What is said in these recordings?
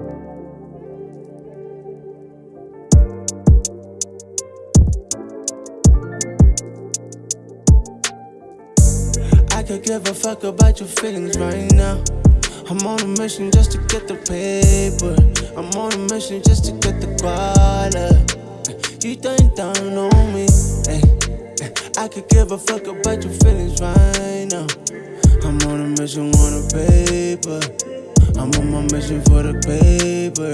I could give a fuck about your feelings right now. I'm on a mission just to get the paper. I'm on a mission just to get the quota. You think down on me? Hey, I could give a fuck about your feelings right now. I'm on a mission, want a paper. I'm on my mission for the paper.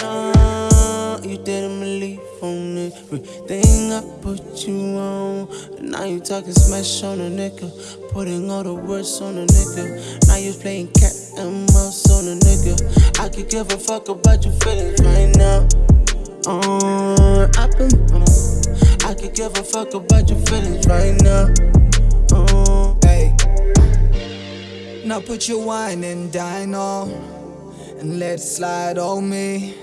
No, you didn't believe on everything I put you on. And now you talking smash on a nigga. Putting all the words on a nigga. Now you playing cat and mouse on a nigga. I could give a fuck about your feelings right now. Uh, I been, uh, I could give a fuck about your feelings right now. Now put your wine and dine on and let it slide on me.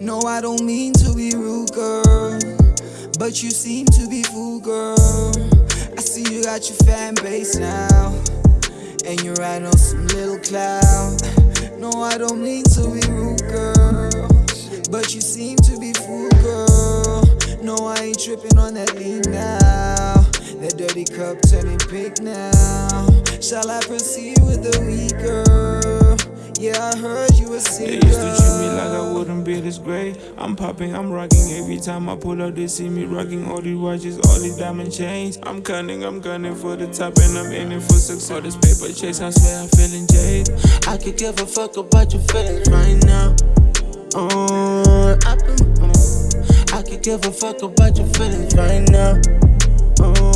No, I don't mean to be rude, girl, but you seem to be fool, girl. I see you got your fan base now, and you're riding on some little cloud. No, I don't mean to be rude, girl, but you seem to be fool, girl. No, I ain't tripping on that lean now. That dirty cup turning pink now. Shall I proceed with the week, girl? Yeah, I heard you were They used to treat me like I wouldn't be this great. I'm popping, I'm rocking. Every time I pull up, they see me rocking all these watches, all these diamond chains. I'm cunning, I'm gunning for the top, and I'm aiming for success. All this paper chase, I swear I'm feeling jade. I could give a fuck about your feelings right now. Uh, I been, I could give a fuck about your feelings right now. Uh,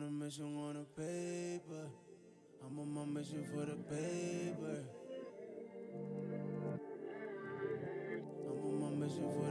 on a mission on a paper. I'm on my mission for the paper. I'm on my mission for